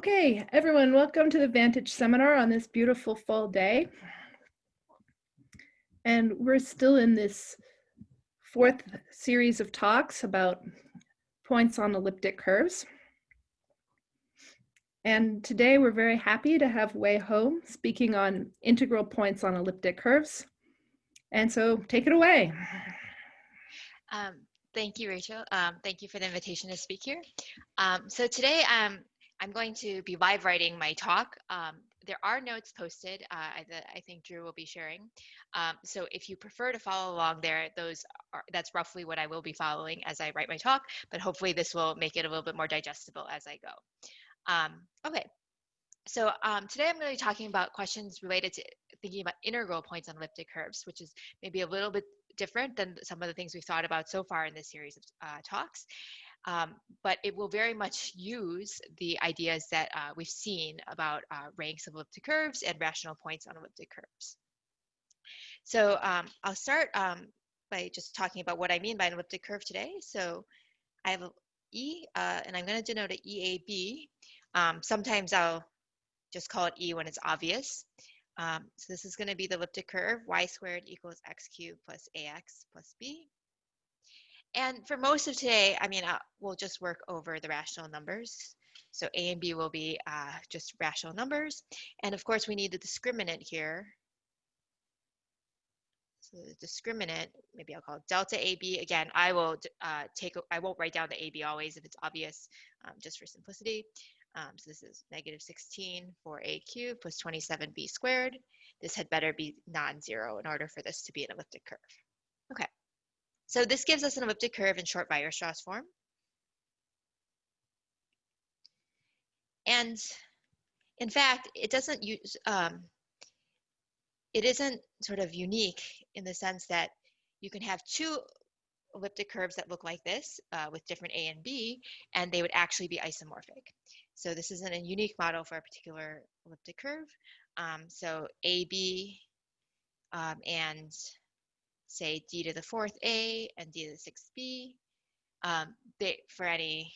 Okay, everyone, welcome to the Vantage seminar on this beautiful fall day. And we're still in this fourth series of talks about points on elliptic curves. And today we're very happy to have Wei Ho speaking on integral points on elliptic curves. And so take it away. Um, thank you, Rachel. Um, thank you for the invitation to speak here. Um, so today um, I'm going to be live writing my talk. Um, there are notes posted uh, that I think Drew will be sharing. Um, so if you prefer to follow along there, those are, that's roughly what I will be following as I write my talk, but hopefully this will make it a little bit more digestible as I go. Um, okay, so um, today I'm going to be talking about questions related to thinking about integral points on elliptic curves, which is maybe a little bit different than some of the things we've thought about so far in this series of uh, talks. Um, but it will very much use the ideas that uh, we've seen about uh, ranks of elliptic curves and rational points on elliptic curves. So um, I'll start um, by just talking about what I mean by an elliptic curve today. So I have E, uh, and I'm going to denote it EAB. Um, sometimes I'll just call it E when it's obvious. Um, so this is going to be the elliptic curve, y squared equals x cubed plus ax plus b. And for most of today, I mean, uh, we'll just work over the rational numbers. So A and B will be uh, just rational numbers. And of course, we need the discriminant here. So the discriminant, maybe I'll call it delta AB. Again, I will uh, take, I won't write down the AB always if it's obvious, um, just for simplicity. Um, so this is negative 16 for A cubed plus 27B squared. This had better be non-zero in order for this to be an elliptic curve. Okay. So this gives us an elliptic curve in short Weierstrass form. And in fact, it doesn't use, um, it isn't sort of unique in the sense that you can have two elliptic curves that look like this uh, with different A and B, and they would actually be isomorphic. So this isn't a unique model for a particular elliptic curve. Um, so AB um, and say d to the fourth a and d to the sixth b. Um, they, for any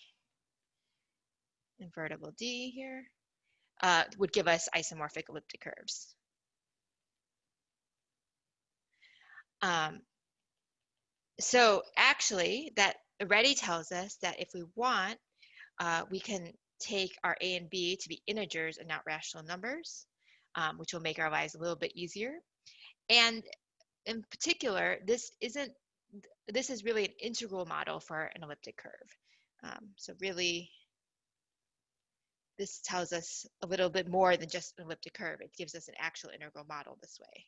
invertible d here, uh, would give us isomorphic elliptic curves. Um, so actually, that already tells us that if we want, uh, we can take our a and b to be integers and not rational numbers, um, which will make our lives a little bit easier. And in particular, this isn't, this is really an integral model for an elliptic curve. Um, so really, this tells us a little bit more than just an elliptic curve. It gives us an actual integral model this way.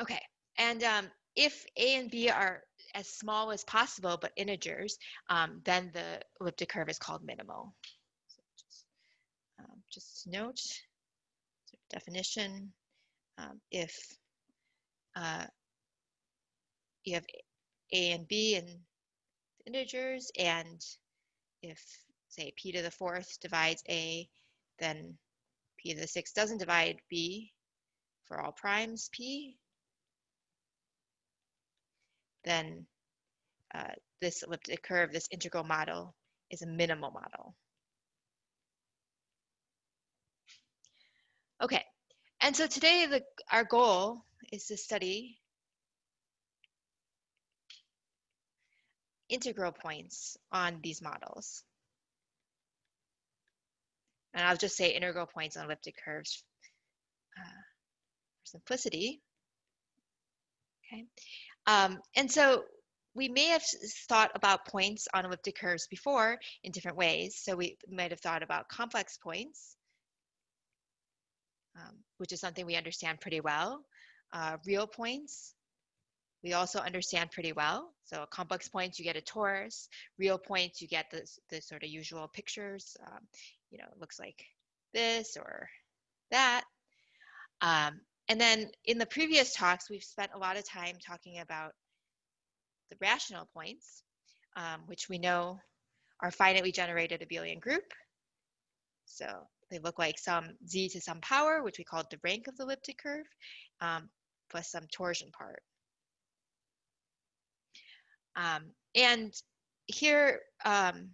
Okay, and um, if A and B are as small as possible but integers, um, then the elliptic curve is called minimal just note definition um, if uh, you have a and b in integers and if say p to the fourth divides a then p to the sixth doesn't divide b for all primes p then uh, this elliptic curve, this integral model, is a minimal model. Okay, and so today the, our goal is to study integral points on these models. And I'll just say integral points on elliptic curves uh, for simplicity. Okay, um, and so we may have thought about points on elliptic curves before in different ways. So we might have thought about complex points um, which is something we understand pretty well. Uh, real points, we also understand pretty well. So complex points, you get a torus. Real points, you get the, the sort of usual pictures. Um, you know, it looks like this or that. Um, and then in the previous talks, we've spent a lot of time talking about the rational points, um, which we know are finitely generated abelian group. So they look like some z to some power, which we call the rank of the elliptic curve, um, plus some torsion part. Um, and here, um,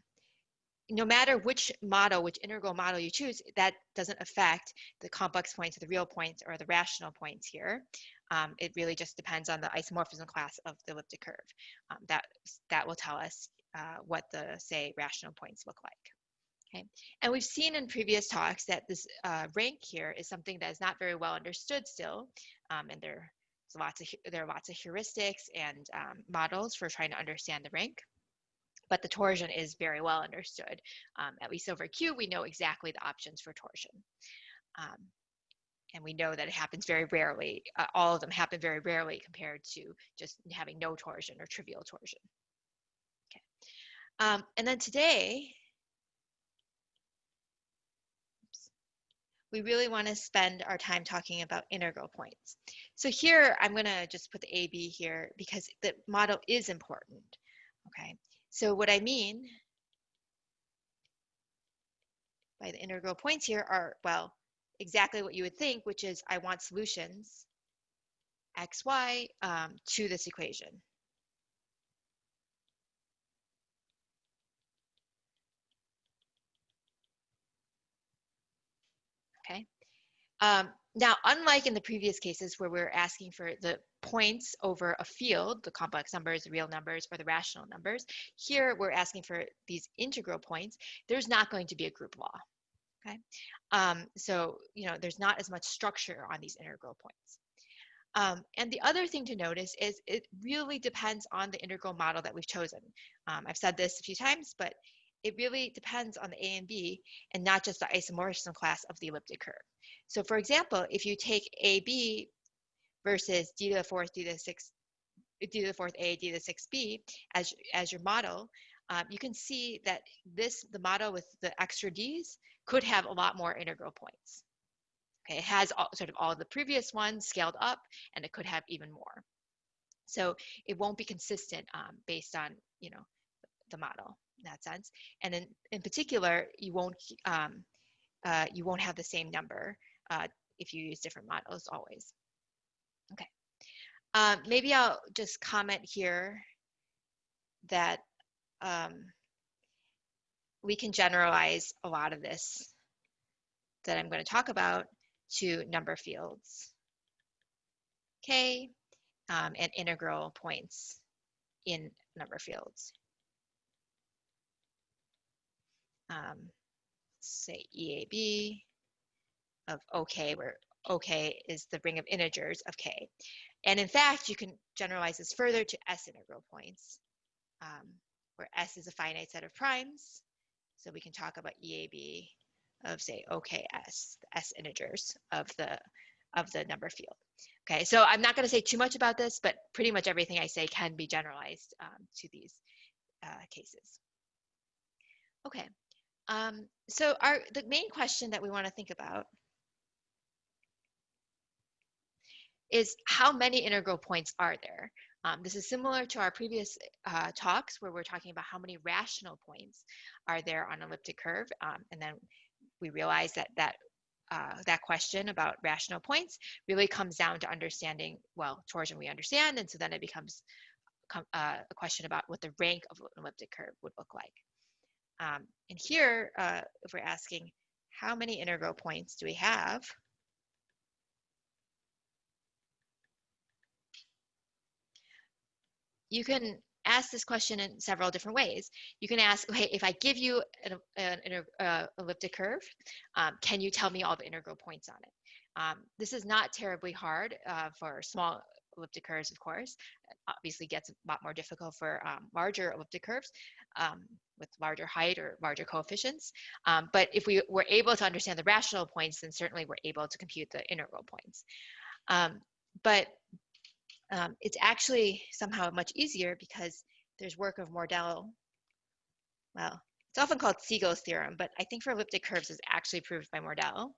no matter which model, which integral model you choose, that doesn't affect the complex points or the real points or the rational points here. Um, it really just depends on the isomorphism class of the elliptic curve. Um, that, that will tell us uh, what the, say, rational points look like. Okay, and we've seen in previous talks that this uh, rank here is something that is not very well understood still, um, and there's lots of there are lots of heuristics and um, models for trying to understand the rank. But the torsion is very well understood. Um, at least over Q, we know exactly the options for torsion. Um, and we know that it happens very rarely. Uh, all of them happen very rarely compared to just having no torsion or trivial torsion. Okay. Um, and then today, we really want to spend our time talking about integral points. So here, I'm going to just put the AB here because the model is important. Okay, so what I mean by the integral points here are, well, exactly what you would think, which is I want solutions x, y um, to this equation. Okay. Um, now, unlike in the previous cases where we are asking for the points over a field, the complex numbers, the real numbers, or the rational numbers, here we're asking for these integral points. There's not going to be a group law. Okay, um, so you know there's not as much structure on these integral points. Um, and the other thing to notice is it really depends on the integral model that we've chosen. Um, I've said this a few times, but it really depends on the A and B and not just the isomorphism class of the elliptic curve. So for example, if you take AB versus d to the fourth, d to the sixth, d to the fourth A, d to the sixth B as, as your model, um, you can see that this, the model with the extra d's, could have a lot more integral points. Okay, it has all, sort of all the previous ones scaled up, and it could have even more. So it won't be consistent um, based on, you know, the model in that sense. And in, in particular, you won't, um, uh, you won't have the same number uh, if you use different models always. Okay. Um, maybe I'll just comment here that um, we can generalize a lot of this that I'm going to talk about to number fields. Okay, um, and integral points in number fields. Um, say EAB of OK, where OK is the ring of integers of K. And in fact, you can generalize this further to S integral points, um, where S is a finite set of primes. So we can talk about EAB of say OKS, the S integers of the of the number field. Okay, so I'm not going to say too much about this, but pretty much everything I say can be generalized um, to these uh, cases. Okay, um, so our the main question that we want to think about is how many integral points are there? Um, this is similar to our previous uh, talks where we're talking about how many rational points are there on an elliptic curve. Um, and then we realize that that uh, that question about rational points really comes down to understanding, well, torsion we understand, and so then it becomes uh, a question about what the rank of an elliptic curve would look like. Um, and here, uh, if we're asking how many integral points do we have, you can ask this question in several different ways. You can ask, okay, if I give you an, an, an uh, elliptic curve, um, can you tell me all the integral points on it? Um, this is not terribly hard uh, for small elliptic curves, of course. It obviously gets a lot more difficult for um, larger elliptic curves um, with larger height or larger coefficients. Um, but if we were able to understand the rational points, then certainly we're able to compute the integral points. Um, but um, it's actually somehow much easier because there's work of Mordell. Well, it's often called Siegel's theorem, but I think for elliptic curves is actually proved by Mordell,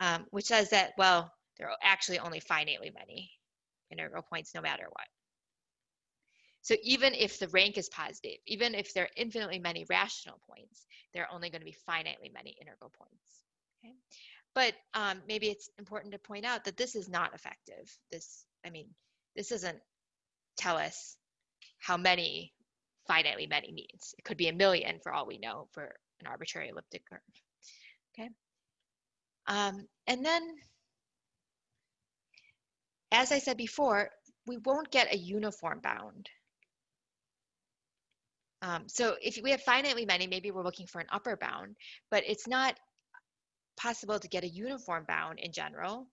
um, which says that, well, there are actually only finitely many integral points no matter what. So even if the rank is positive, even if there are infinitely many rational points, there are only going to be finitely many integral points. Okay? But um, maybe it's important to point out that this is not effective. This, I mean, this doesn't tell us how many finitely many means. It could be a million for all we know for an arbitrary elliptic curve. Okay. Um, and then, as I said before, we won't get a uniform bound. Um, so if we have finitely many, maybe we're looking for an upper bound, but it's not possible to get a uniform bound in general,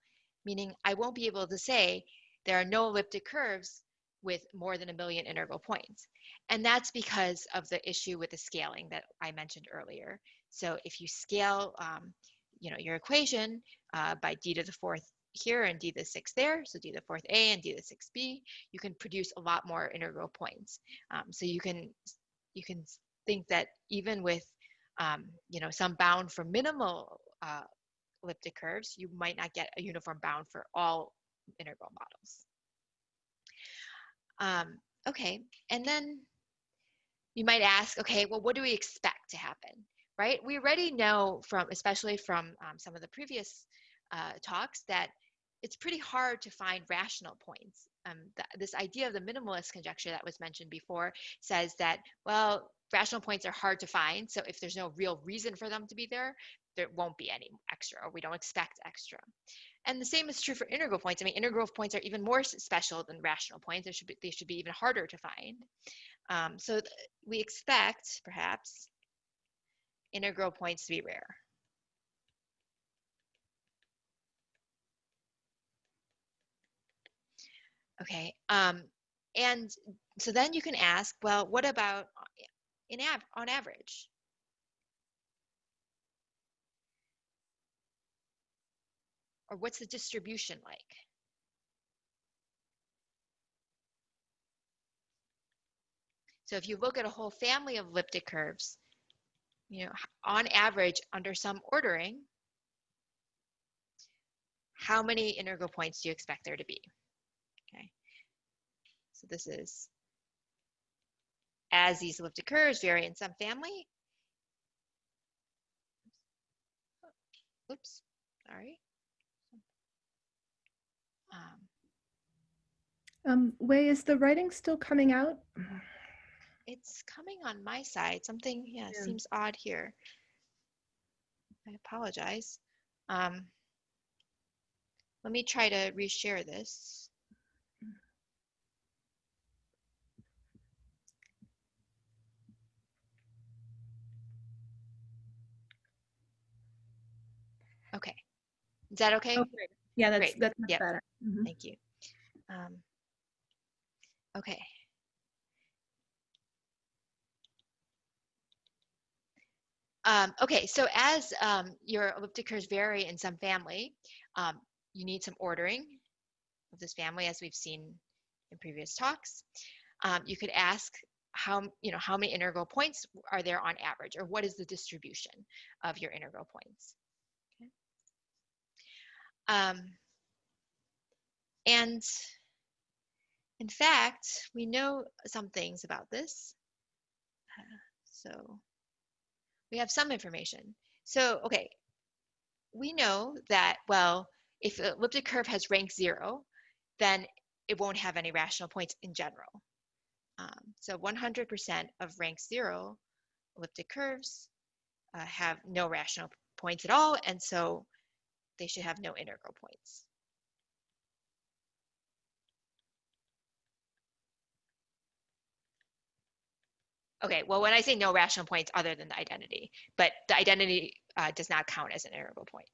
meaning I won't be able to say there are no elliptic curves with more than a million integral points. And that's because of the issue with the scaling that I mentioned earlier. So if you scale, um, you know, your equation uh, by d to the fourth here and d to the sixth there, so d to the fourth a and d to the sixth b, you can produce a lot more integral points. Um, so you can you can think that even with um, you know some bound for minimal uh, elliptic curves, you might not get a uniform bound for all integral models. Um, okay, and then you might ask, okay, well, what do we expect to happen, right? We already know from, especially from um, some of the previous uh, talks, that it's pretty hard to find rational points. Um, this idea of the minimalist conjecture that was mentioned before says that, well, rational points are hard to find. So if there's no real reason for them to be there, there won't be any extra, or we don't expect extra. And the same is true for integral points. I mean, integral points are even more special than rational points. They should be, they should be even harder to find. Um, so we expect, perhaps, integral points to be rare. Okay, um, and so then you can ask, well, what about in av on average? Or what's the distribution like? So if you look at a whole family of elliptic curves, you know, on average, under some ordering, how many integral points do you expect there to be? Okay. So this is as these elliptic curves vary in some family. Oops, sorry. Um, um, Wei, is the writing still coming out? It's coming on my side. Something, yeah, yeah. seems odd here. I apologize. Um, let me try to reshare this. Okay. Is that okay? Okay. Yeah, that's Great. that's much Yep. better. Mhm. Thank you. Um, okay. Um, okay, so as um, your elliptic curves vary in some family, um, you need some ordering of this family, as we've seen in previous talks. Um, you could ask how you know how many integral points are there on average, or what is the distribution of your integral points. Um, and in fact, we know some things about this. Uh, so we have some information. So, okay, we know that, well, if elliptic curve has rank zero, then it won't have any rational points in general. Um, so 100% of rank zero elliptic curves uh, have no rational points at all, and so they should have no integral points. Okay, well, when I say no rational points other than the identity, but the identity uh, does not count as an integral point.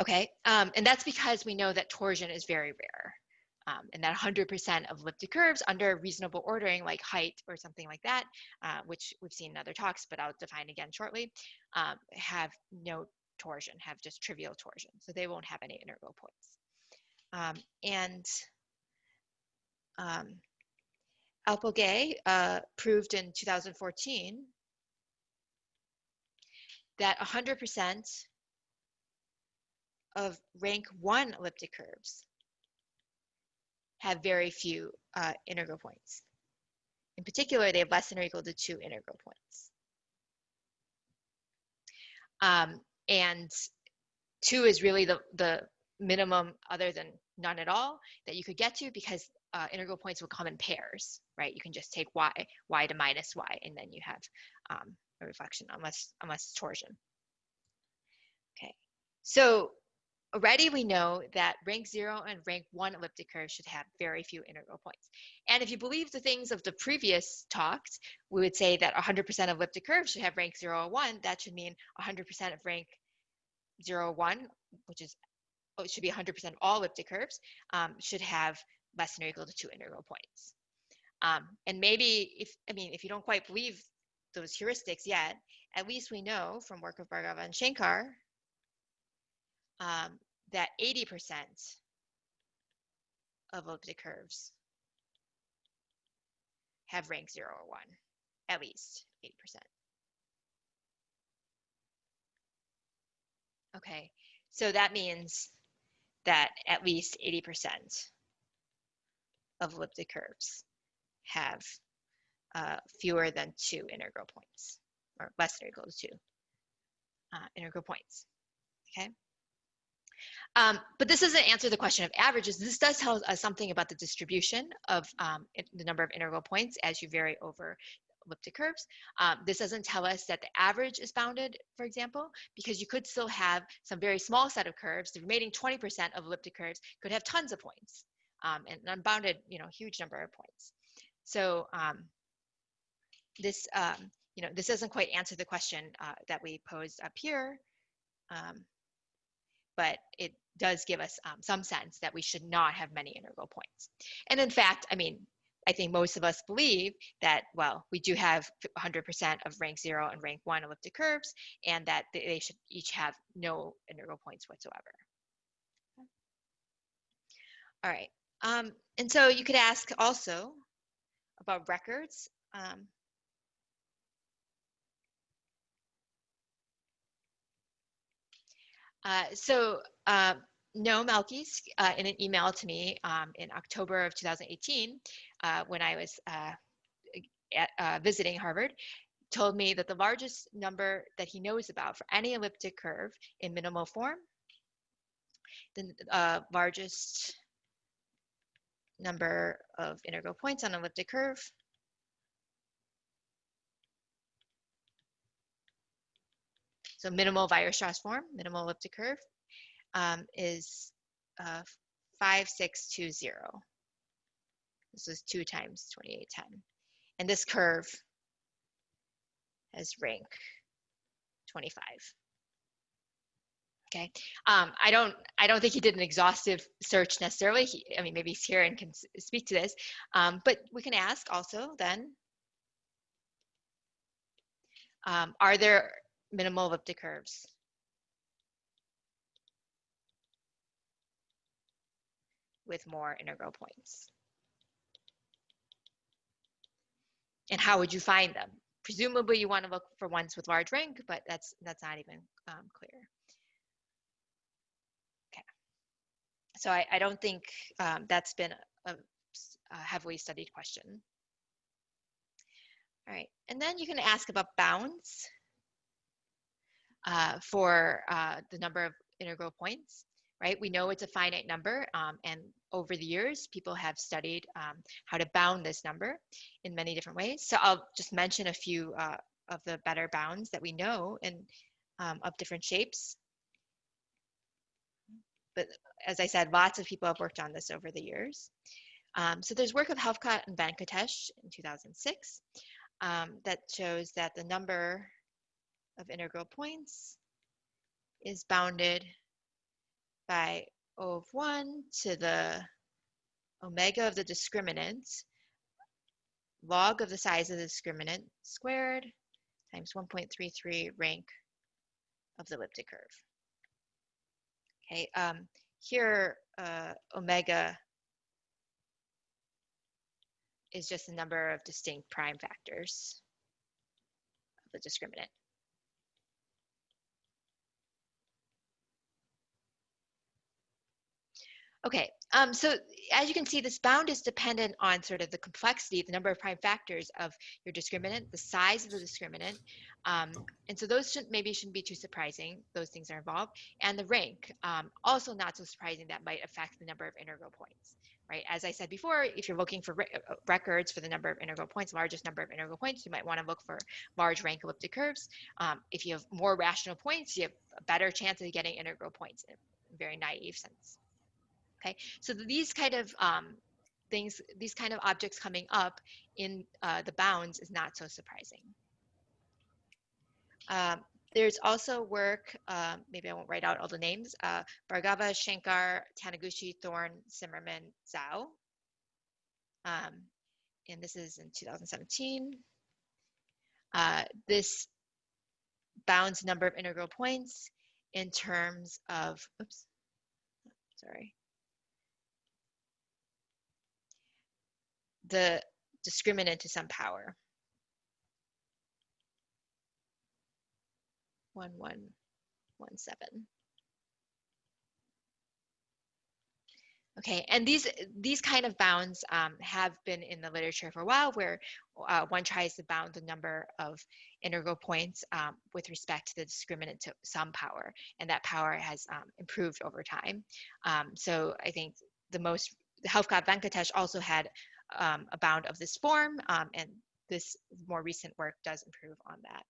Okay, um, and that's because we know that torsion is very rare. Um, and that 100% of elliptic curves under reasonable ordering, like height or something like that, uh, which we've seen in other talks, but I'll define again shortly, um, have no torsion, have just trivial torsion. So they won't have any integral points. Um, and um, Alpöge uh, proved in 2014 that 100% of rank one elliptic curves have very few uh, integral points. In particular, they have less than or equal to two integral points. Um, and two is really the, the minimum other than none at all that you could get to because uh, integral points will come in pairs, right? You can just take y, y to minus y, and then you have um, a reflection unless, unless torsion. Okay, so already we know that rank zero and rank one elliptic curves should have very few integral points. And if you believe the things of the previous talks, we would say that 100% of elliptic curves should have rank zero or one. That should mean 100% of rank zero or one, which is, oh, it should be 100% of all elliptic curves, um, should have less than or equal to two integral points. Um, and maybe if, I mean, if you don't quite believe those heuristics yet, at least we know from work of Bhargava and Shankar um, that 80% of elliptic curves have rank 0 or 1, at least 80%. Okay, so that means that at least 80% of elliptic curves have uh, fewer than two integral points, or less than or equal to two uh, integral points, okay? Um, but this doesn't answer the question of averages. This does tell us something about the distribution of um, the number of integral points as you vary over elliptic curves. Um, this doesn't tell us that the average is bounded, for example, because you could still have some very small set of curves. The remaining 20% of elliptic curves could have tons of points um, and an unbounded, you know, huge number of points. So um, this, um, you know, this doesn't quite answer the question uh, that we posed up here, um, but it does give us um, some sense that we should not have many integral points. And in fact, I mean, I think most of us believe that, well, we do have 100% of rank zero and rank one elliptic curves, and that they should each have no integral points whatsoever. All right, um, and so you could ask also about records. Um, uh, so uh, Noam Elkies, uh, in an email to me um, in October of 2018, uh, when I was uh, at, visiting Harvard, told me that the largest number that he knows about for any elliptic curve in minimal form, the largest number of integral points on an elliptic curve So minimal Weierstrass form, minimal elliptic curve, um, is uh, 5620. This is 2 times 2810. And this curve has rank 25. Okay, um, I don't I don't think he did an exhaustive search necessarily. He, I mean, maybe he's here and can speak to this, um, but we can ask also then, um, are there minimal elliptic curves? with more integral points. And how would you find them? Presumably you want to look for ones with large rank, but that's that's not even um, clear. Okay. So I, I don't think um, that's been a, a heavily studied question. All right, and then you can ask about bounds uh, for uh, the number of integral points right? We know it's a finite number, um, and over the years, people have studied um, how to bound this number in many different ways. So I'll just mention a few uh, of the better bounds that we know and um, of different shapes. But as I said, lots of people have worked on this over the years. Um, so there's work of Helfgott and Venkatesh in 2006 um, that shows that the number of integral points is bounded by O of 1 to the omega of the discriminant log of the size of the discriminant squared times 1.33 rank of the elliptic curve. Okay, um, here uh, omega is just the number of distinct prime factors of the discriminant. Okay, um, so as you can see, this bound is dependent on sort of the complexity, the number of prime factors of your discriminant, the size of the discriminant. Um, and so those should, maybe shouldn't be too surprising. Those things are involved. And the rank, um, also not so surprising that might affect the number of integral points, right? As I said before, if you're looking for re uh, records for the number of integral points, largest number of integral points, you might want to look for large rank elliptic curves. Um, if you have more rational points, you have a better chance of getting integral points in a very naive sense. Okay, so these kind of um, things, these kind of objects coming up in uh, the bounds is not so surprising. Um, there's also work, uh, maybe I won't write out all the names, uh, Bhargava, Shankar, Taniguchi, Thorne, Tsimerman, Zhao. Um, and this is in 2017. Uh, this bounds number of integral points in terms of, oops, sorry, the discriminant to some power. One, one, one, seven. Okay, and these these kind of bounds um, have been in the literature for a while, where uh, one tries to bound the number of integral points um, with respect to the discriminant to some power, and that power has um, improved over time. Um, so I think the most Helfgott Venkatesh also had um, a bound of this form, um, and this more recent work does improve on that.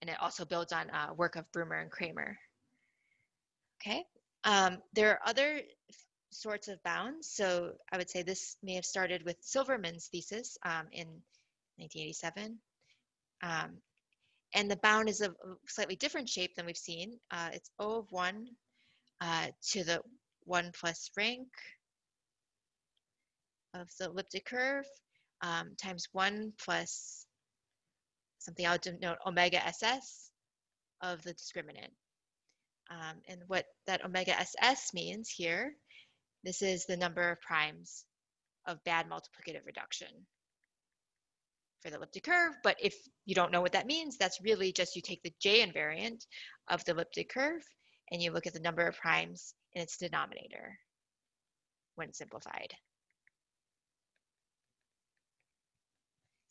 And it also builds on uh, work of Brumer and Kramer. Okay, um, there are other sorts of bounds. So I would say this may have started with Silverman's thesis um, in 1987. Um, and the bound is of a slightly different shape than we've seen. Uh, it's O of 1 uh, to the 1 plus rank of the elliptic curve um, times 1 plus something I'll denote omega ss of the discriminant. Um, and what that omega ss means here, this is the number of primes of bad multiplicative reduction for the elliptic curve. But if you don't know what that means, that's really just you take the J invariant of the elliptic curve and you look at the number of primes in its denominator when simplified.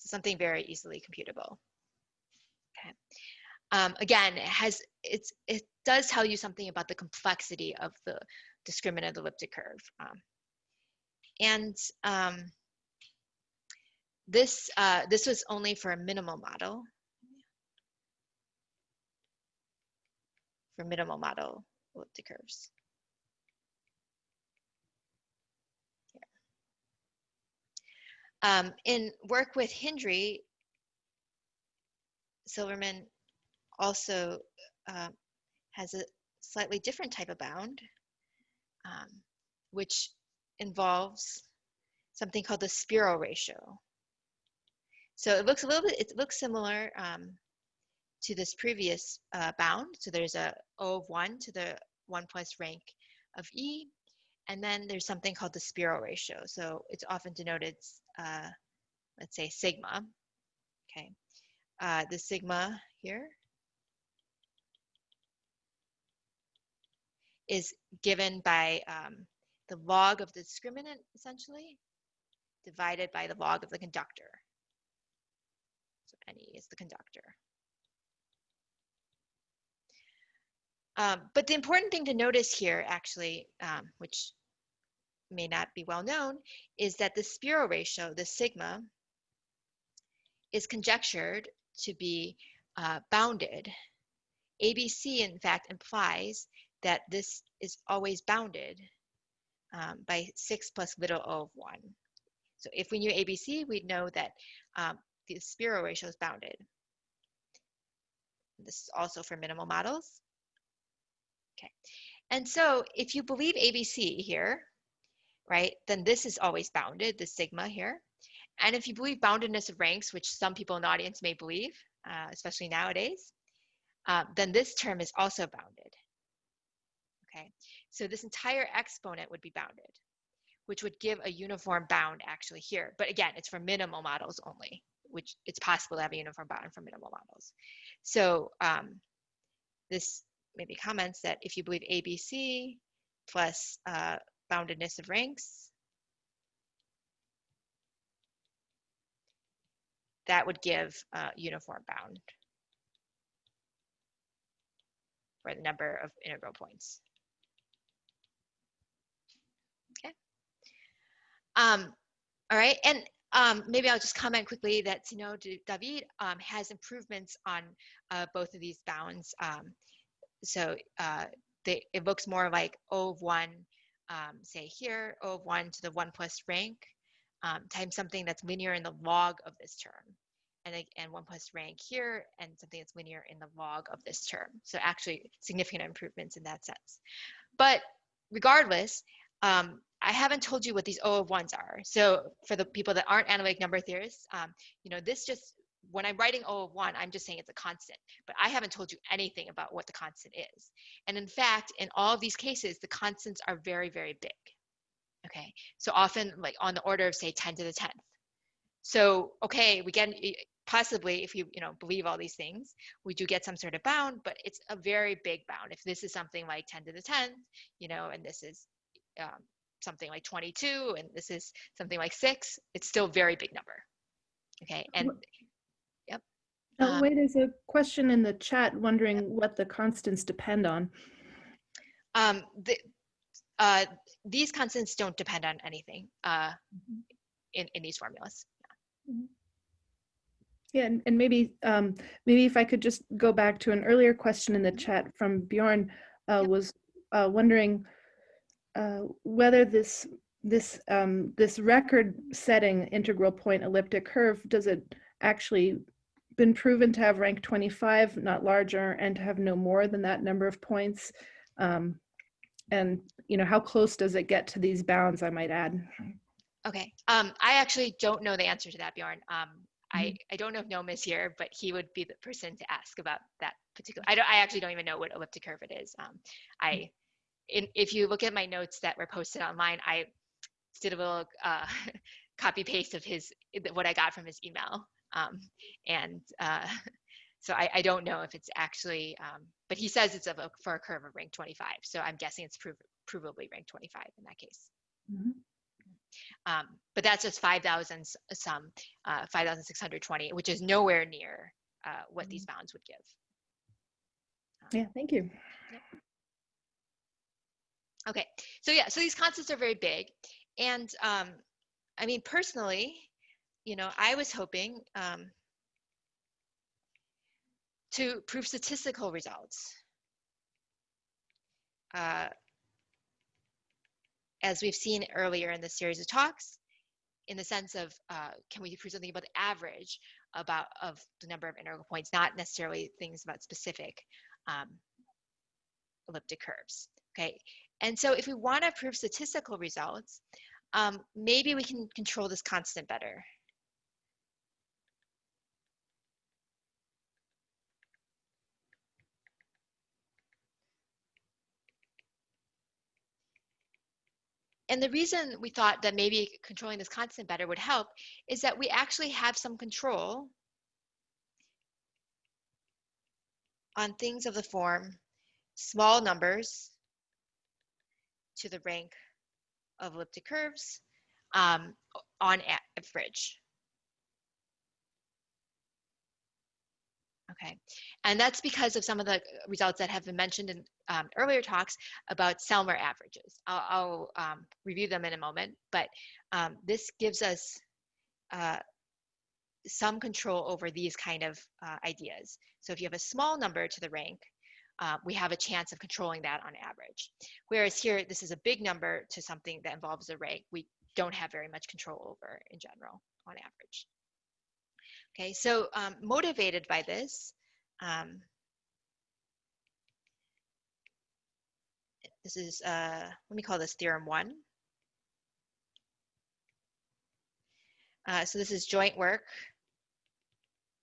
Something very easily computable. Okay. Um, again, it has it's it does tell you something about the complexity of the discriminant elliptic curve. Um, and um, this uh, this was only for a minimal model. For minimal model elliptic curves. Um, in work with Hindry, Silverman also uh, has a slightly different type of bound, um, which involves something called the Szpiro ratio. So it looks a little bit, it looks similar um, to this previous uh, bound. So there's a O of 1 to the 1 plus rank of E, and then there's something called the Szpiro ratio. So it's often denoted uh, let's say sigma, okay, uh, the sigma here is given by um, the log of the discriminant, essentially, divided by the log of the conductor. So NE is the conductor. Um, but the important thing to notice here, actually, um, which may not be well known, is that the Szpiro ratio, the sigma, is conjectured to be uh, bounded. ABC, in fact, implies that this is always bounded um, by 6 plus little o of 1. So if we knew ABC, we'd know that um, the Spiro ratio is bounded. This is also for minimal models. Okay, and so if you believe ABC here, right, then this is always bounded, the sigma here. And if you believe boundedness of ranks, which some people in the audience may believe, uh, especially nowadays, uh, then this term is also bounded. Okay, so this entire exponent would be bounded, which would give a uniform bound actually here. But again, it's for minimal models only, which it's possible to have a uniform bound for minimal models. So um, this maybe comments that if you believe ABC, plus uh, boundedness of ranks. That would give uh, uniform bound for the number of integral points. Okay. Um, all right, and um, maybe I'll just comment quickly that Sinnou David um, has improvements on uh, both of these bounds. Um, so uh, they, it looks more like O of one, um, say here, O of one to the one plus rank um, times something that's linear in the log of this term. And, and one plus rank here and something that's linear in the log of this term. So actually significant improvements in that sense. But regardless, um, I haven't told you what these O of ones are. So for the people that aren't analytic number theorists, um, you know, this just when I'm writing O of one, I'm just saying it's a constant, but I haven't told you anything about what the constant is. And in fact, in all of these cases, the constants are very, very big. Okay, so often like on the order of say 10 to the 10th. So, okay, we get possibly if you, you know, believe all these things, we do get some sort of bound, but it's a very big bound. If this is something like 10 to the 10th, you know, and this is um, something like 22 and this is something like six, it's still very big number. Okay, and Oh, Um, wait, there's a question in the chat wondering what the constants depend on. Um, the, uh, these constants don't depend on anything uh, in, in these formulas. Yeah, and, and maybe um, maybe if I could just go back to an earlier question in the chat from Bjorn uh, Yep. was uh, wondering uh, whether this this um, this record-setting integral point elliptic curve does it actually been proven to have rank 25, not larger, and to have no more than that number of points? Um, and you know, how close does it get to these bounds? I might add. Okay. Um, I actually don't know the answer to that, Bjorn. Um, I, I don't know if Noam is here, but he would be the person to ask about that particular. I don't. I actually don't even know what elliptic curve it is. Um, I, in, if you look at my notes that were posted online, I did a little uh, copy paste of his what I got from his email, um, and uh, so I, I don't know if it's actually. Um, but he says it's a, for a curve of rank 25, so I'm guessing it's prov- provably rank 25 in that case. Mhm. Um, but that's just 5,000 s- some, uh, 5,620, which is nowhere near uh, what these bounds would give. Yeah, thank you. Okay, so yeah, so these constants are very big. And um, I mean, personally, you know, I was hoping um, to prove statistical results. Uh, as we've seen earlier in the series of talks, in the sense of uh, can we prove something about the average about of the number of integral points, not necessarily things about specific um, elliptic curves. Okay, and so if we want to prove statistical results, um, maybe we can control this constant better. And the reason we thought that maybe controlling this constant better would help is that we actually have some control on things of the form small numbers to the rank of elliptic curves um, on average. Okay, and that's because of some of the results that have been mentioned in um, earlier talks about Selmer averages. I'll, I'll um, review them in a moment, but um, this gives us uh, some control over these kind of uh, ideas. So if you have a small number to the rank, uh, we have a chance of controlling that on average. Whereas here, this is a big number to something that involves a rank. We don't have very much control over in general on average. Okay, so um, motivated by this, um, this is, uh, let me call this theorem one. Uh, so this is joint work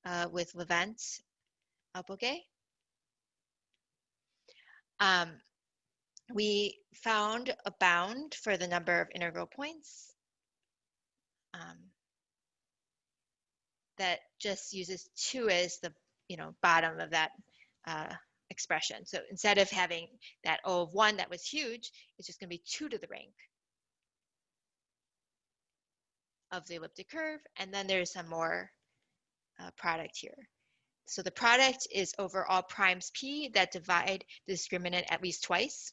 uh, with Levent Alpöge. Um, we found a bound for the number of integral points um, that just uses two as the you know bottom of that uh, expression. So instead of having that O of 1 that was huge, it's just going to be 2 to the rank of the elliptic curve. And then there's some more uh, product here. So the product is over all primes p that divide the discriminant at least twice.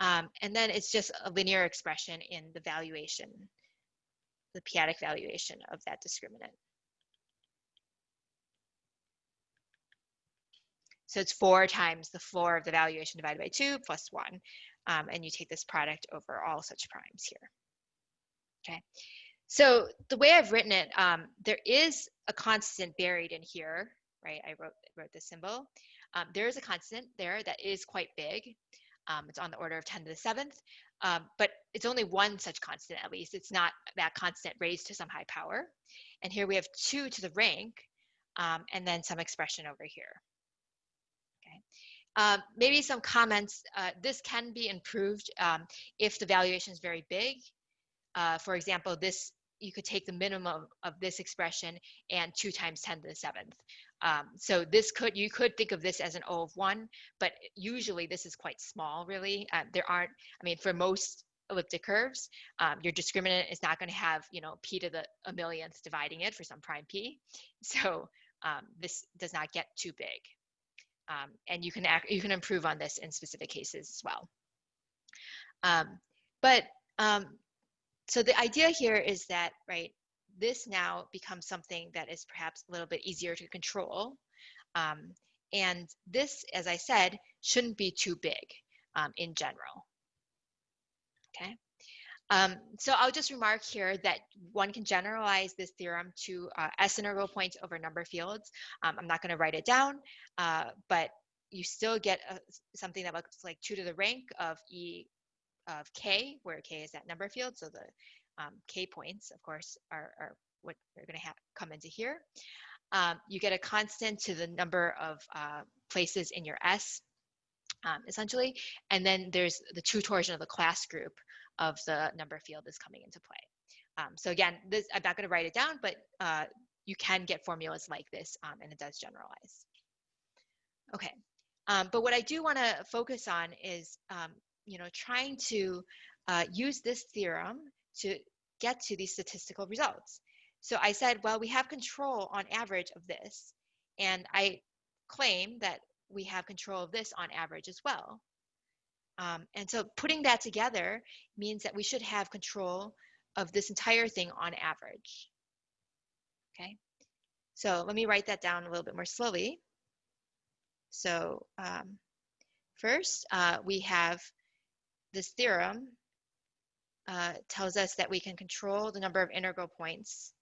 Um, and then it's just a linear expression in the valuation, the p-adic valuation of that discriminant. So it's four times the floor of the valuation divided by two plus one. Um, and you take this product over all such primes here. Okay. So the way I've written it, um, there is a constant buried in here, right? I wrote, wrote the symbol. Um, there is a constant there that is quite big. Um, it's on the order of 10 to the seventh, um, but it's only one such constant at least. It's not that constant raised to some high power. And here we have two to the rank, um, and then some expression over here. Um, maybe some comments. Uh, this can be improved um, if the valuation is very big. Uh, for example, this you could take the minimum of this expression and 2 times 10 to the seventh. Um, so this could, you could think of this as an O of 1, but usually this is quite small, really. Uh, there aren't, I mean, for most elliptic curves, um, your discriminant is not going to have, you know, p to the a millionth dividing it for some prime p. So um, this does not get too big. Um, and you can act, you can improve on this in specific cases as well. Um, but um, so the idea here is that, right, this now becomes something that is perhaps a little bit easier to control. Um, and this, as I said, shouldn't be too big um, in general. Okay. Um, so I'll just remark here that one can generalize this theorem to uh, S integral points over number fields. Um, I'm not going to write it down, uh, but you still get a, something that looks like 2 to the rank of E of k, where k is that number field. So the um, k points, of course, are, are what are going to come into here. Um, you get a constant to the number of uh, places in your S, um, essentially. And then there's the two torsion of the class group of the number field is coming into play. Um, so again, this, I'm not going to write it down, but uh, you can get formulas like this, um, and it does generalize. Okay, um, but what I do want to focus on is um, you know, trying to uh, use this theorem to get to these statistical results. So I said, well, we have control on average of this. And I claim that we have control of this on average as well. Um, and so putting that together means that we should have control of this entire thing on average. Okay, so let me write that down a little bit more slowly. So um, first, uh, we have this theorem uh, tells us that we can control the number of integral points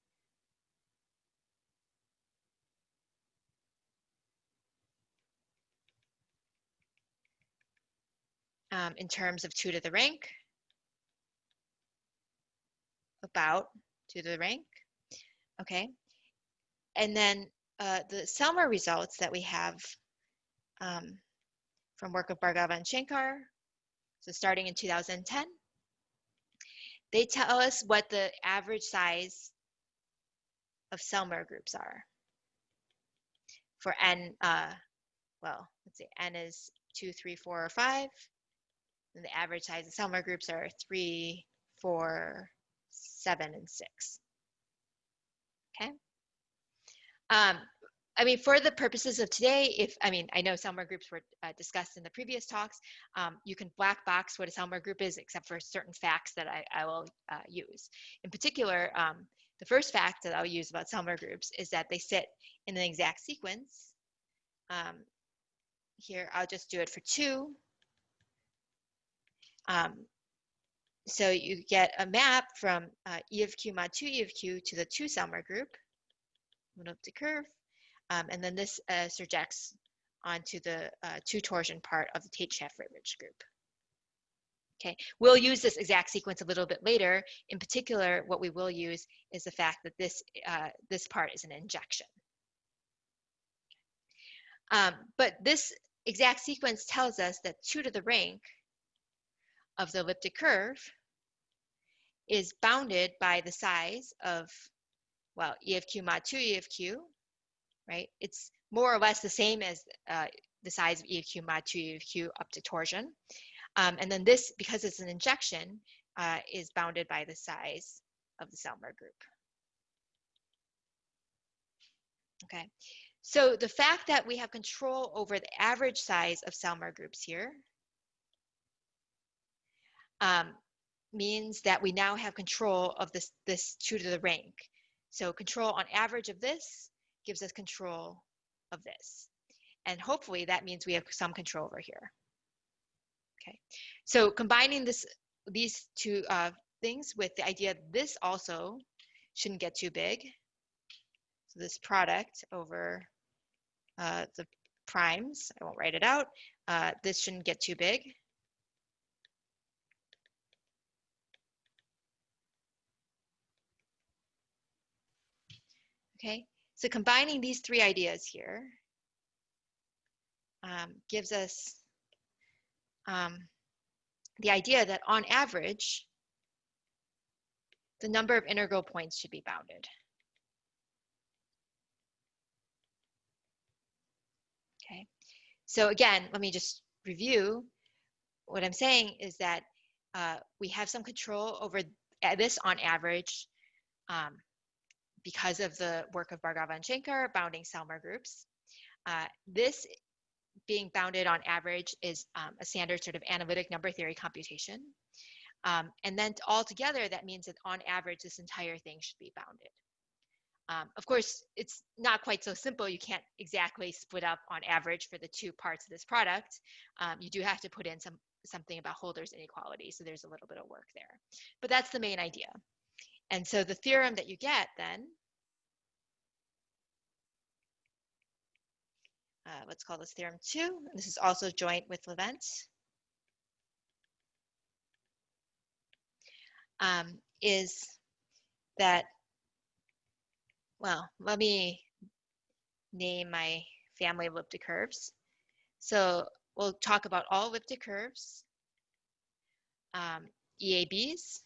um, in terms of 2 to the rank, about 2 to the rank, okay? And then uh, the Selmer results that we have um, from work of Bhargava and Shankar so starting in 2010, they tell us what the average size of Selmer groups are. For n, uh, well, let's see, n is two, three, four, or five. And the average size of Selmer groups are three, four, seven, and six. Okay. Um, I mean, for the purposes of today, if, I mean, I know Selmer groups were uh, discussed in the previous talks, um, you can black box what a Selmer group is except for certain facts that I, I will uh, use. In particular, um, the first fact that I'll use about Selmer groups is that they sit in an exact sequence. Um, here, I'll just do it for two. Um, so you get a map from uh, E of Q mod 2 E of Q to the 2 Selmer group. Move up the curve. Um, and then this uh, surjects onto the uh, two torsion part of the Tate-Shafarevich group. Okay, we'll use this exact sequence a little bit later. In particular, what we will use is the fact that this, uh, this part is an injection. Um, but this exact sequence tells us that 2 to the rank of the elliptic curve is bounded by the size of, well, E of Q mod 2 E of Q right? It's more or less the same as uh, the size of EQ mod 2 EQ up to torsion. Um, and then this, because it's an injection, uh, is bounded by the size of the Selmer group. Okay, so the fact that we have control over the average size of Selmer groups here um, means that we now have control of this, this two to the rank. So control on average of this gives us control of this. And hopefully that means we have some control over here. Okay, so combining this, these two uh, things with the idea this also shouldn't get too big. So this product over uh, the primes, I won't write it out, uh, this shouldn't get too big. Okay, so combining these three ideas here um, gives us um, the idea that on average, the number of integral points should be bounded. Okay, so again, let me just review. What I'm saying is that uh, we have some control over this on average um, because of the work of Bhargava and Shankar bounding Selmer groups. Uh, this being bounded on average is um, a standard sort of analytic number theory computation. Um, and then altogether, that means that on average, this entire thing should be bounded. Um, of course, it's not quite so simple. You can't exactly split up on average for the two parts of this product. Um, you do have to put in some something about Holder's inequality. So there's a little bit of work there. But that's the main idea. And so the theorem that you get then uh, let's call this theorem two. This is also joint with Levent. Um, is that, well, let me name my family of elliptic curves. So we'll talk about all elliptic curves, um, EABs,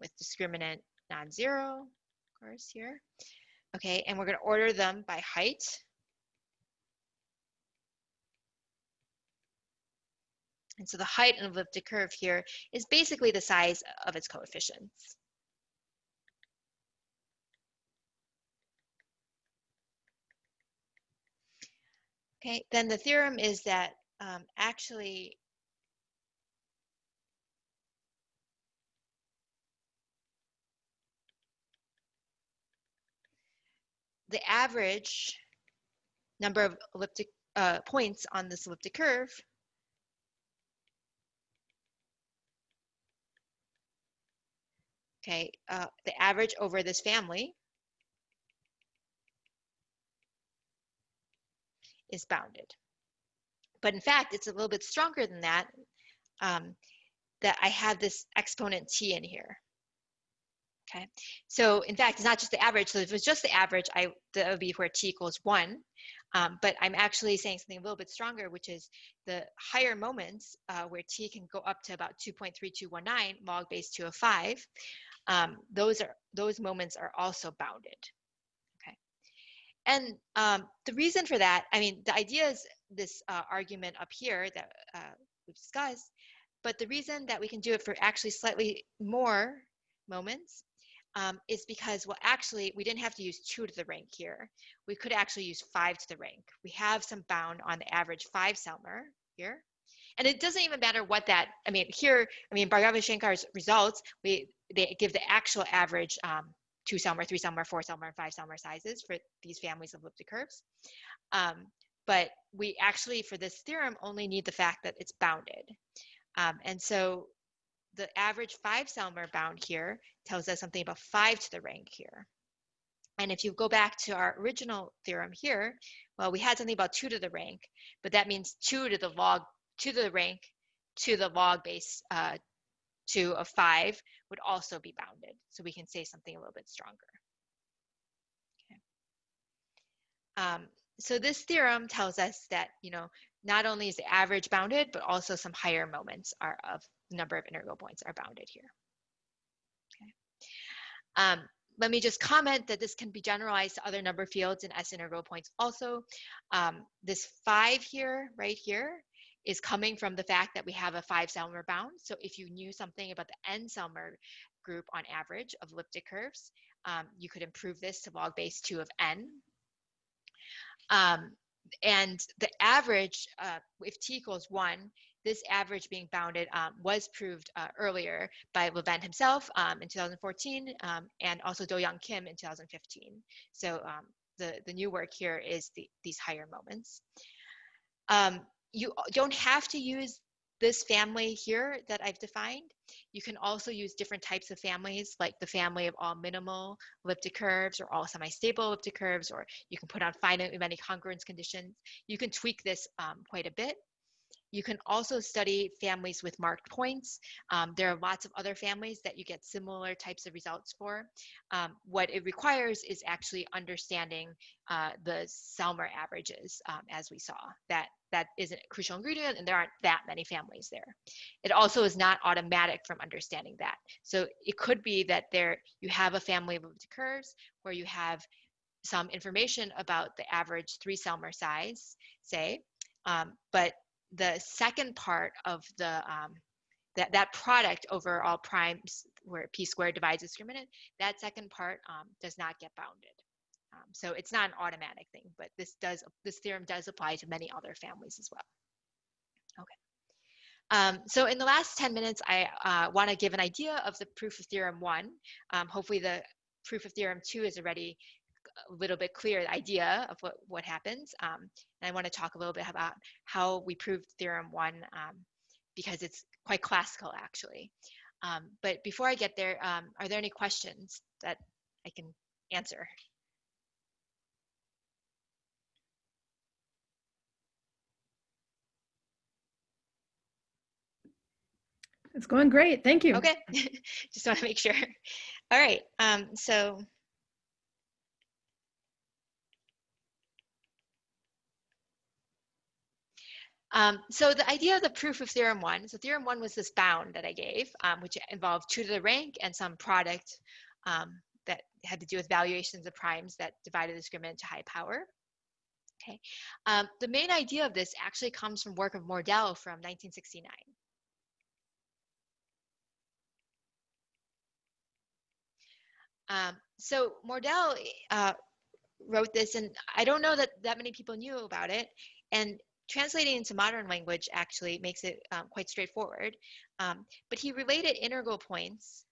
with discriminant non-zero, of course, here. Okay, and we're going to order them by height. And so the height of an elliptic curve here is basically the size of its coefficients. Okay, then the theorem is that um, actually the average number of elliptic uh, points on this elliptic curve okay, uh, the average over this family is bounded. But in fact, it's a little bit stronger than that, um, that I have this exponent t in here. Okay, so in fact, it's not just the average. So if it was just the average, I that would be where t equals one. Um, but I'm actually saying something a little bit stronger, which is the higher moments uh, where t can go up to about 2.3219 log base 2 of 5. Um, those are those moments are also bounded. Okay, and um, the reason for that, I mean, the idea is this uh, argument up here that uh, we've discussed, but the reason that we can do it for actually slightly more moments um, is because, well, actually, we didn't have to use two to the rank here. We could actually use five to the rank. We have some bound on the average five Selmer here. And it doesn't even matter what that, I mean, here, I mean, Bhargava Shankar's results, we they give the actual average um, two Selmer, three Selmer, four Selmer, and five Selmer sizes for these families of elliptic curves. Um, but we actually, for this theorem, only need the fact that it's bounded. Um, and so the average five Selmer bound here tells us something about five to the rank here. And if you go back to our original theorem here, well, we had something about two to the rank, but that means two to the log, two to the rank, to the log base uh, two of five would also be bounded. So we can say something a little bit stronger. Okay. Um, so this theorem tells us that, you know, not only is the average bounded, but also some higher moments are of number of integral points are bounded here. Okay. Um, let me just comment that this can be generalized to other number fields and S integral points also. Um, this five here, right here, is coming from the fact that we have a five Selmer bound. So if you knew something about the n Selmer group on average of elliptic curves, um, you could improve this to log base two of n. Um, and the average, uh, if t equals one, this average being bounded um, was proved uh, earlier by Levent himself um, in 2014 um, and also Dohyeong Kim in 2015. So um, the, the new work here is the, these higher moments. Um, you don't have to use this family here that I've defined. You can also use different types of families, like the family of all minimal elliptic curves or all semi-stable elliptic curves, or you can put on finitely many congruence conditions. You can tweak this um, quite a bit. You can also study families with marked points. Um, there are lots of other families that you get similar types of results for. Um, what it requires is actually understanding uh, the Selmer averages, um, as we saw. That that is a crucial ingredient, and there aren't that many families there. It also is not automatic from understanding that. So it could be that there you have a family of curves where you have some information about the average three Selmer size, say, um, but the second part of the um, that that product over all primes where p squared divides discriminant, that second part um, does not get bounded. Um, so it's not an automatic thing, but this does this theorem does apply to many other families as well. Okay. Um, so in the last 10 minutes, I uh, want to give an idea of the proof of theorem one. Um, hopefully the proof of theorem two is already a little bit clear idea of what, what happens. Um, and I want to talk a little bit about how we proved theorem one um, because it's quite classical actually. Um, but before I get there, um, are there any questions that I can answer? It's going great. Thank you. Okay, just want to make sure. All right, um, so Um, so the idea of the proof of theorem one, so theorem one was this bound that I gave, um, which involved two to the rank and some product um, that had to do with valuations of primes that divided the discriminant to high power. Okay, um, the main idea of this actually comes from work of Mordell from 1969. Um, so Mordell uh, wrote this, and I don't know that that many people knew about it. And translating into modern language actually makes it um, quite straightforward. Um, but he related integral points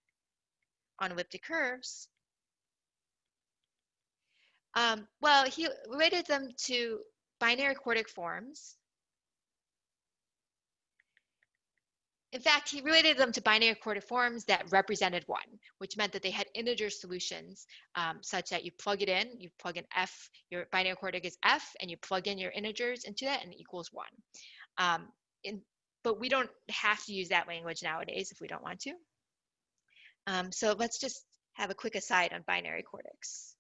on elliptic curves. Um, well, he related them to binary quartic forms In fact, he related them to binary quartic forms that represented one, which meant that they had integer solutions um, such that you plug it in, you plug in f, your binary quartic is f, and you plug in your integers into that and it equals one. Um, in, but we don't have to use that language nowadays if we don't want to. Um, so let's just have a quick aside on binary quartics.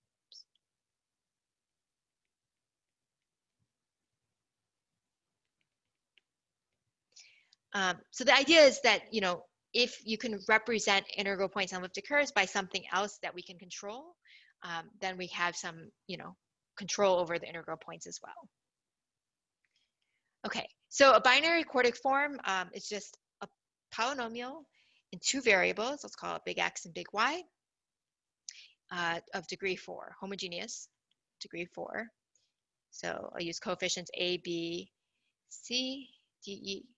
Um, so the idea is that, you know, if you can represent integral points on elliptic curves by something else that we can control, um, then we have some, you know, control over the integral points as well. Okay, so a binary quartic form um, is just a polynomial in two variables, let's call it big X and big Y, uh, of degree four, homogeneous, degree four. So I'll use coefficients A, B, C, D, E,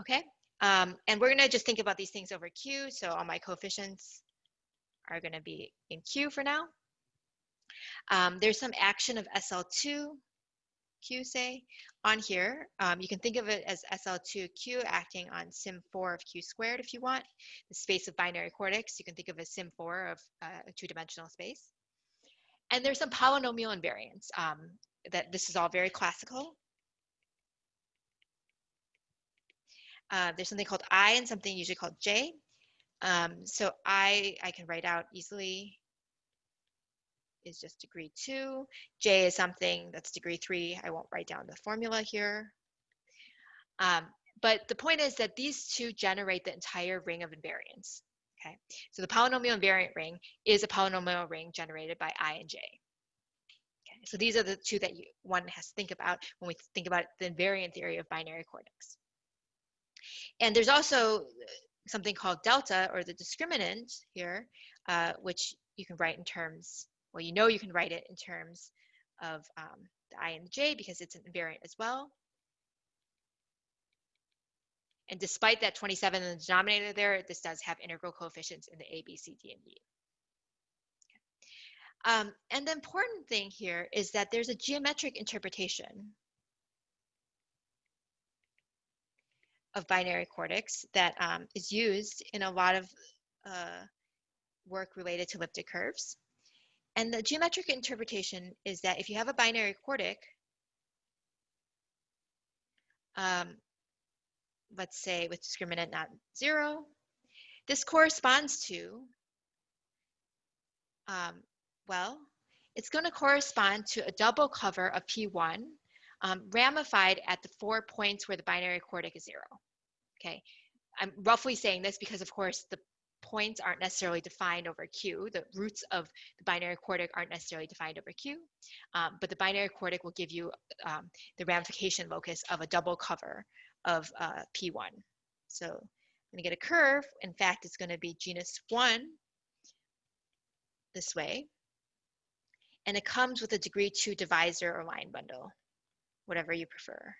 Okay, um, and we're gonna just think about these things over Q. So all my coefficients are gonna be in Q for now. Um, there's some action of SL2, Q say, on here. Um, you can think of it as SL2Q acting on Sym4 of Q squared if you want. The space of binary quartics, you can think of as Sym4 of uh, a two-dimensional space. And there's some polynomial invariance. Um, that this is all very classical. Uh, there's something called I and something usually called J. Um, so I, I can write out easily is just degree two. J is something that's degree three. I won't write down the formula here. Um, but the point is that these two generate the entire ring of invariants. Okay, so the polynomial invariant ring is a polynomial ring generated by i and j. Okay, so these are the two that you, one has to think about when we think about the invariant theory of binary quartics. And there's also something called delta or the discriminant here, uh, which you can write in terms, well, you know you can write it in terms of um, the i and the j because it's an invariant as well. And despite that 27 in the denominator there, this does have integral coefficients in the A, B, C, D, and E. Um, and the important thing here is that there's a geometric interpretation of binary quartics that um, is used in a lot of uh, work related to elliptic curves. And the geometric interpretation is that if you have a binary quartic, um, let's say with discriminant not zero, this corresponds to, um, well, it's going to correspond to a double cover of P1 um, ramified at the four points where the binary quartic is zero. Okay, I'm roughly saying this because, of course, the points aren't necessarily defined over Q. The roots of the binary quartic aren't necessarily defined over Q, um, but the binary quartic will give you um, the ramification locus of a double cover of uh, P1. So I'm going to get a curve. In fact, it's going to be genus 1 this way. And it comes with a degree 2 divisor or line bundle, whatever you prefer.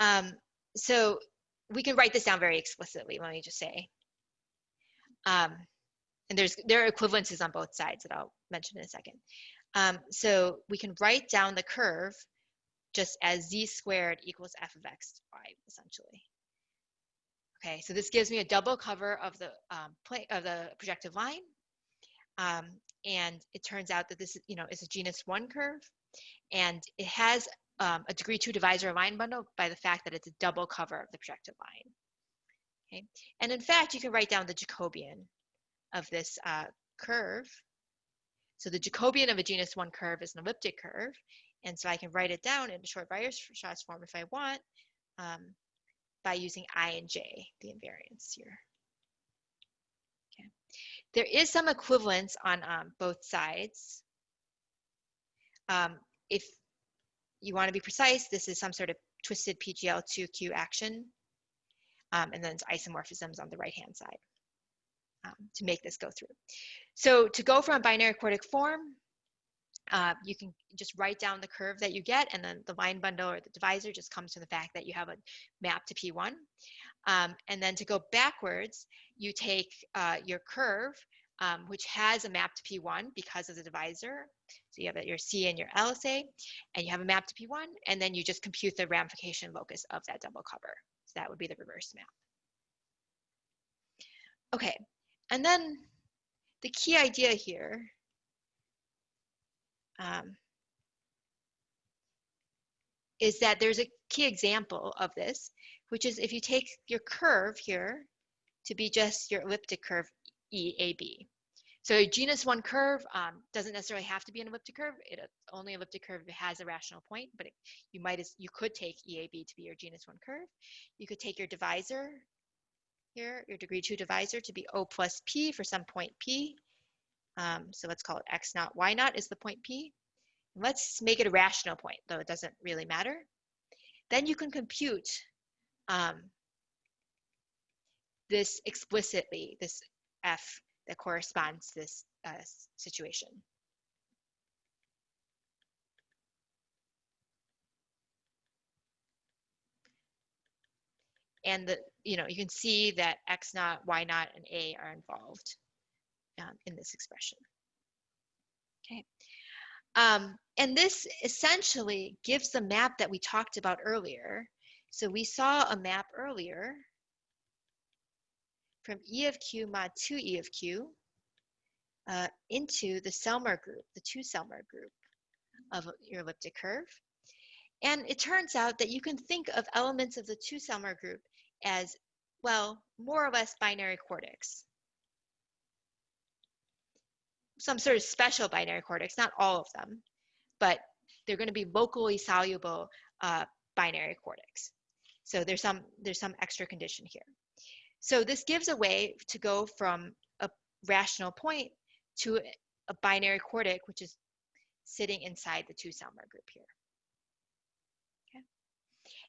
Um, so we can write this down very explicitly, let me just say. Um, and there's there are equivalences on both sides that I'll mention in a second. Um, so we can write down the curve just as z squared equals f of x y, essentially. Okay, so this gives me a double cover of the um, play, of the projective line. Um, and it turns out that this you know, is a genus one curve. And it has um, a degree two divisor line bundle by the fact that it's a double cover of the projective line. Okay, and in fact, you can write down the Jacobian of this uh, curve so the Jacobian of a genus one curve is an elliptic curve. And so I can write it down in a short Weierstrass form if I want um, by using I and J, the invariants here. Okay. There is some equivalence on um, both sides. Um, if you want to be precise, this is some sort of twisted PGL2Q action. Um, and then it's isomorphisms on the right-hand side um, to make this go through. So to go from a binary quartic form, uh, you can just write down the curve that you get and then the line bundle or the divisor just comes from the fact that you have a map to P1. Um, and then to go backwards, you take uh, your curve, um, which has a map to P1 because of the divisor. So you have your C and your LSA, and you have a map to P1, and then you just compute the ramification locus of that double cover. So that would be the reverse map. Okay, and then the key idea here um, is that there's a key example of this, which is if you take your curve here to be just your elliptic curve EAB. So a genus one curve um, doesn't necessarily have to be an elliptic curve. It only elliptic curve has a rational point, but it, you might as, you could take EAB to be your genus one curve. You could take your divisor here, your degree two divisor to be O plus P for some point P. Um, so let's call it X naught, Y naught is the point P. let's make it a rational point, though it doesn't really matter. Then you can compute um, this explicitly, this F that corresponds to this uh, situation. and the you know you can see that x naught y naught and a are involved um, in this expression. Okay. Um, and this essentially gives the map that we talked about earlier. So we saw a map earlier from e of q mod 2 e of q uh, into the Selmer group, the two Selmer group of your elliptic curve. And it turns out that you can think of elements of the two Selmer group as, well, more or less binary quartics. Some sort of special binary quartics, not all of them, but they're going to be locally soluble uh, binary quartics. So there's some there's some extra condition here. So this gives a way to go from a rational point to a binary quartic, which is sitting inside the two Selmer group here. Okay.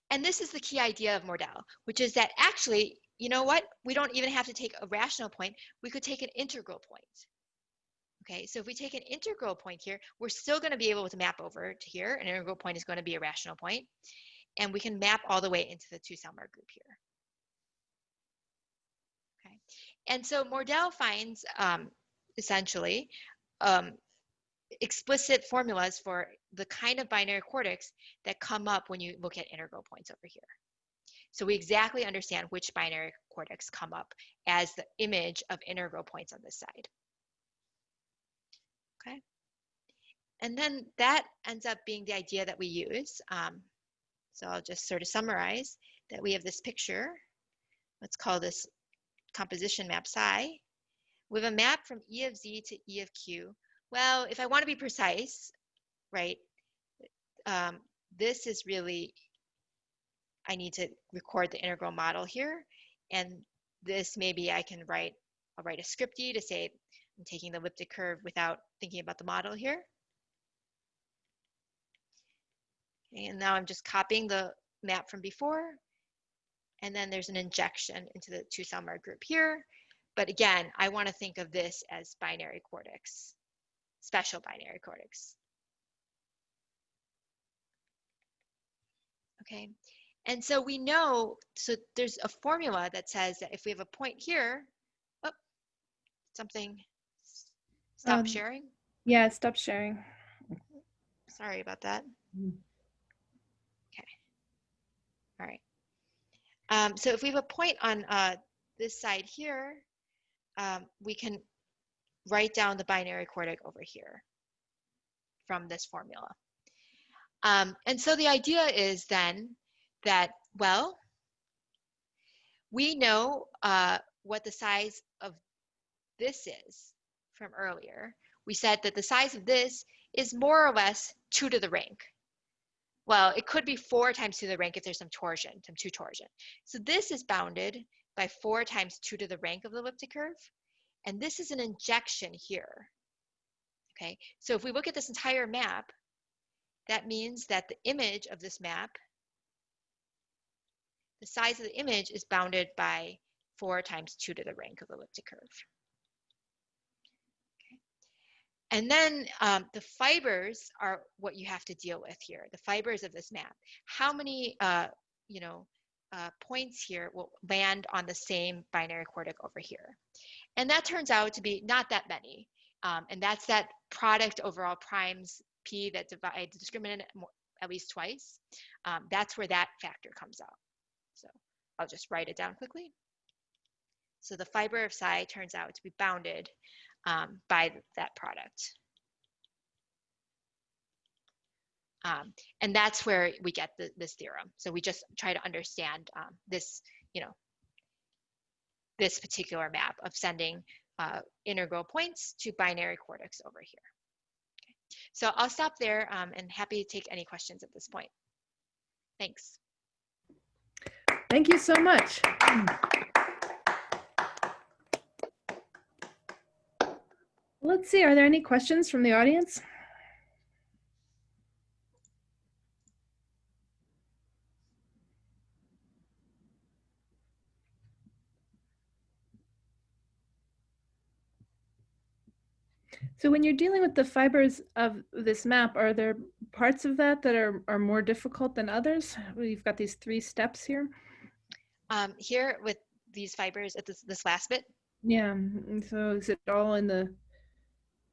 And this is the key idea of Mordell, which is that actually, you know what? We don't even have to take a rational point. We could take an integral point. Okay, so if we take an integral point here, we're still going to be able to map over to here. An integral point is going to be a rational point, and we can map all the way into the two-Selmer group here. Okay, and so Mordell finds um, essentially um, explicit formulas for the kind of binary quartics that come up when you look at integral points over here. So we exactly understand which binary quartics come up as the image of integral points on this side. Okay. And then that ends up being the idea that we use. Um, so I'll just sort of summarize that we have this picture. Let's call this composition map psi. Have a map from E of Z to E of Q. Well, if I want to be precise, right, um, this is really, I need to record the integral model here. And this maybe I can write, I'll write a scripty to say I'm taking the elliptic curve without thinking about the model here. And now I'm just copying the map from before. And then there's an injection into the two Selmer group here. But again, I want to think of this as binary quartics, special binary quartics. Okay, and so we know, so there's a formula that says that if we have a point here, oh, something Stop um, sharing? Yeah, stop sharing. Sorry about that. Mm. Okay. All right. Um, so if we have a point on uh, this side here, um, we can write down the binary quartic over here from this formula. Um, and so the idea is then that, well, we know uh, what the size of this is from earlier, we said that the size of this is more or less 2 to the rank. Well, it could be 4 times 2 to the rank if there's some torsion, some 2 torsion. So this is bounded by 4 times 2 to the rank of the elliptic curve. And this is an injection here. Okay, so if we look at this entire map, that means that the image of this map, the size of the image is bounded by 4 times 2 to the rank of the elliptic curve. And then um, the fibers are what you have to deal with here, the fibers of this map. How many, uh, you know, uh, points here will land on the same binary quartic over here? And that turns out to be not that many. Um, and that's that product overall primes p that divides the discriminant at least twice. Um, that's where that factor comes out. So I'll just write it down quickly. So the fiber of psi turns out to be bounded um, by that product. Um, and that's where we get the, this theorem. So we just try to understand um, this, you know, this particular map of sending uh, integral points to binary quartics over here. Okay. So I'll stop there um, and happy to take any questions at this point. Thanks. Thank you so much. Let's see, are there any questions from the audience? So when you're dealing with the fibers of this map, are there parts of that that are, are more difficult than others? We've got these three steps here. Um, here with these fibers at this, this last bit? Yeah, so is it all in the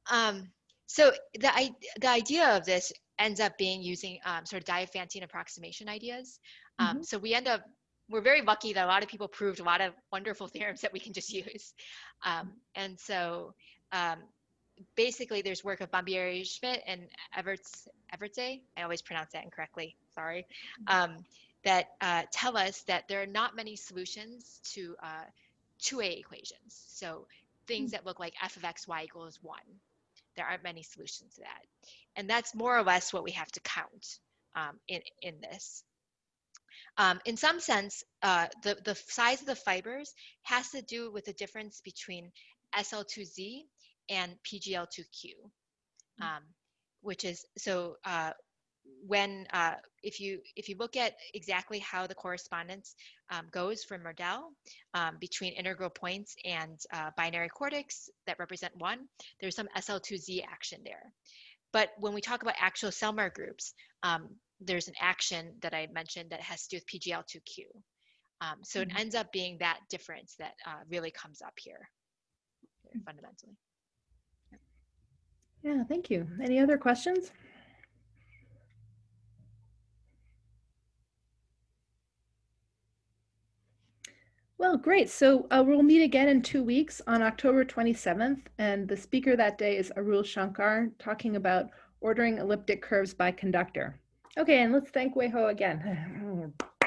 um, so the, the idea of this ends up being using um, sort of Diophantine approximation ideas. Um, mm -hmm. So we end up, we're very lucky that a lot of people proved a lot of wonderful theorems that we can just use. Um, and so um, basically there's work of Bombieri Schmidt and Everts, Evertse, I always pronounce that incorrectly, sorry, mm-hmm. um, that uh, tell us that there are not many solutions to uh, Thue equations. So things mm -hmm. that look like f of x, y equals one there aren't many solutions to that. And that's more or less what we have to count um, in, in this. Um, in some sense, uh, the, the size of the fibers has to do with the difference between SL2Z and PGL2Q, um, which is, so uh, when, uh, if you if you look at exactly how the correspondence um, goes for Mordell um, between integral points and uh, binary quartics that represent one, there's some SL2Z action there. But when we talk about actual Selmer groups, um, there's an action that I mentioned that has to do with PGL2Q. Um, so Mhm. it ends up being that difference that uh, really comes up here fundamentally. Yeah, thank you. Any other questions? Well, great. So uh, we'll meet again in two weeks on October 27th. And the speaker that day is Arul Shankar talking about ordering elliptic curves by conductor. Okay, and let's thank Wei Ho again.